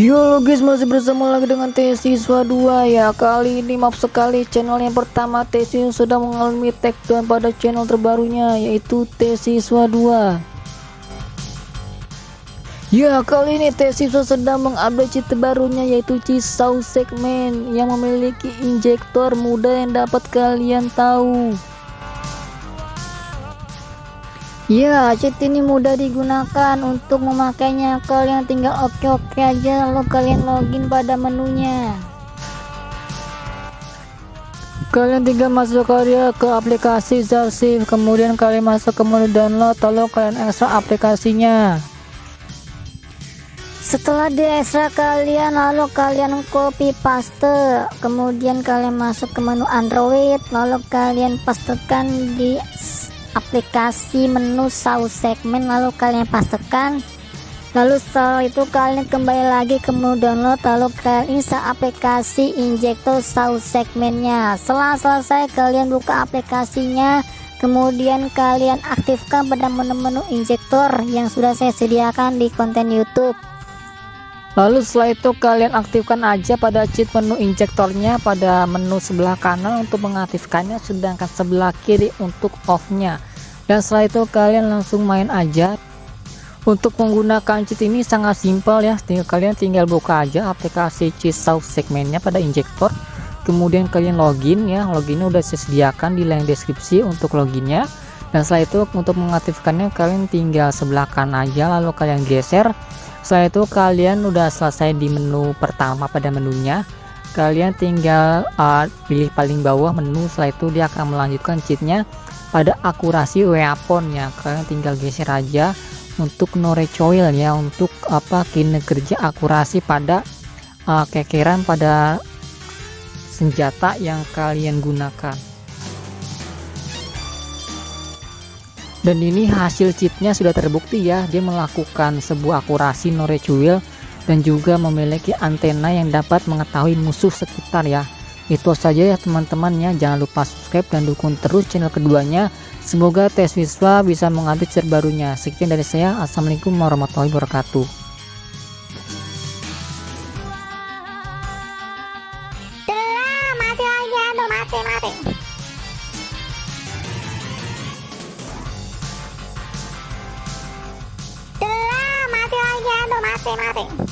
Yo guys masih bersama lagi dengan T Siswa 2 ya. Kali ini maaf sekali channel yang pertama T Siswa sudah mengalami takedown pada channel terbarunya yaitu T Siswa 2 Ya kali ini T Siswa sedang mengupdate cheat terbarunya yaitu Cisau segmen yang memiliki injektor muda yang dapat kalian tahu Ya, cheat ini mudah digunakan untuk memakainya. Kalian tinggal oke-oke aja lalu kalian login pada menunya. Kalian tinggal masuk karya ke aplikasi Zarsif, kemudian kalian masuk ke menu download, lalu kalian ekstrak aplikasinya. Setelah di ekstrak kalian lalu kalian copy paste, kemudian kalian masuk ke menu Android, lalu kalian pastekan di aplikasi menu saus segmen lalu kalian pastikan. Lalu setelah itu kalian kembali lagi ke menu download lalu kalian install aplikasi injektor saus segmennya. Setelah selesai kalian buka aplikasinya. Kemudian kalian aktifkan pada menu-menu injektor yang sudah saya sediakan di konten YouTube Lalu setelah itu kalian aktifkan aja pada cheat menu injektornya pada menu sebelah kanan untuk mengaktifkannya sedangkan sebelah kiri untuk off-nya. Dan setelah itu kalian langsung main aja. Untuk menggunakan cheat ini sangat simpel ya. Tinggal kalian tinggal buka aja aplikasi cheat sauce segmennya pada injektor. Kemudian kalian login ya. Loginnya udah saya sediakan di link deskripsi untuk loginnya. Dan setelah itu untuk mengaktifkannya kalian tinggal sebelah kanan aja lalu kalian geser setelah itu kalian udah selesai di menu pertama pada menunya. Kalian tinggal uh, pilih paling bawah menu. Setelah itu dia akan melanjutkan cheatnya pada akurasi weapon ya kalian tinggal geser aja untuk no recoil ya untuk apa kinerja akurasi pada uh, kekeran pada senjata yang kalian gunakan dan ini hasil cheatnya sudah terbukti ya dia melakukan sebuah akurasi no recoil dan juga memiliki antena yang dapat mengetahui musuh sekitar ya. Itu saja ya teman-teman ya. Jangan lupa subscribe dan dukung terus channel keduanya. Semoga tes siswa bisa mengambil terbarunya. Sekian dari saya. Assalamualaikum warahmatullahi wabarakatuh de madre.